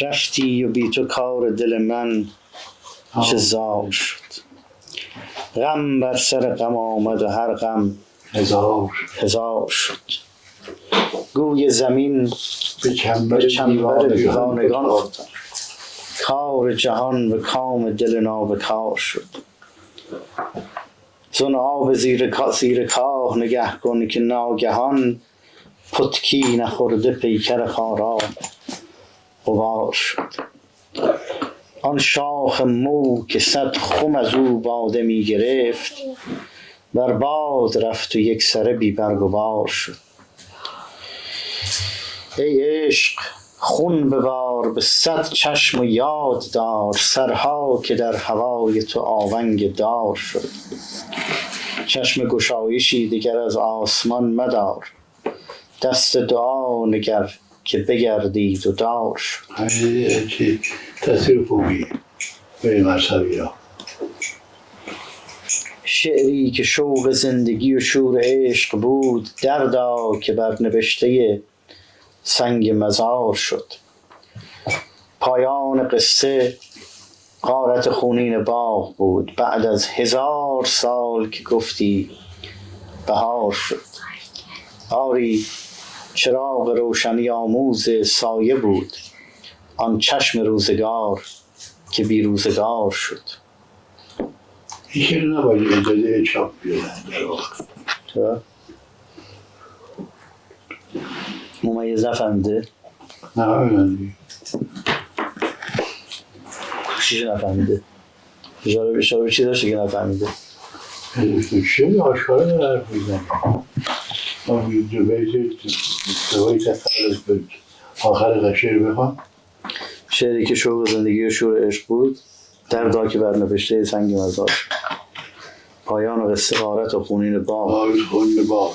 رفتی و بی تو کار دل من چه زار شد. غم بر سر غم آمد و هر غم هزار. هزار شد. گوی زمین به چنبر دیوانگان. افتاد. کار جهان به کام دل نابکار شد. زن آب زیر, زیر کاه نگه کن که ناگهان پتکی نخورده پیکر خارا غبار شد. آن شاخ مو که صد خم از او باده می گرفت بر باد رفت و یک سره بی برگ و بار شد. ای عشق خون ببار به صد چشم و یاد دار سرها که در هوای تو آونگ دار شد. چشم گشایشی دیگر از آسمان مدار. دست دعا نگر که بگردید و دار شد. چی تصویر خوبی به مذهبی را شعری که شوق زندگی و شور عشق بود دردا که بر نوشته سنگ مزار شد. پایان قصه غارت خونین باغ بود. بعد از هزار سال که گفتی بهار شد. آری چراغ روشنی آموز سایه بود آن چشم روزگار که بی روزگار شد. شعر نباید اجازه چاپ بیدن در واقع چرا؟ ممیز نفهمیده؟ نه همین چیزی نفهمیده؟ اشاره به چی داشته که نفهمیده؟ چه آشکارا داره حرف می‌زنی ما دو بیت دوایی تفرز بود آخر شعر بخوام شعری که شوق زندگی و شور عشق بود دردا که بر نوشته سنگ مزار. پایان قصه غارت و خونین باغ آرز خون با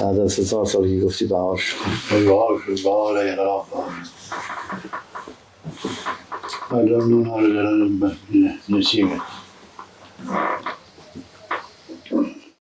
بعد از هزار سال که گفتی بهار شد. بهار شد بهار انقلاب نون ها رو دارن نسیمه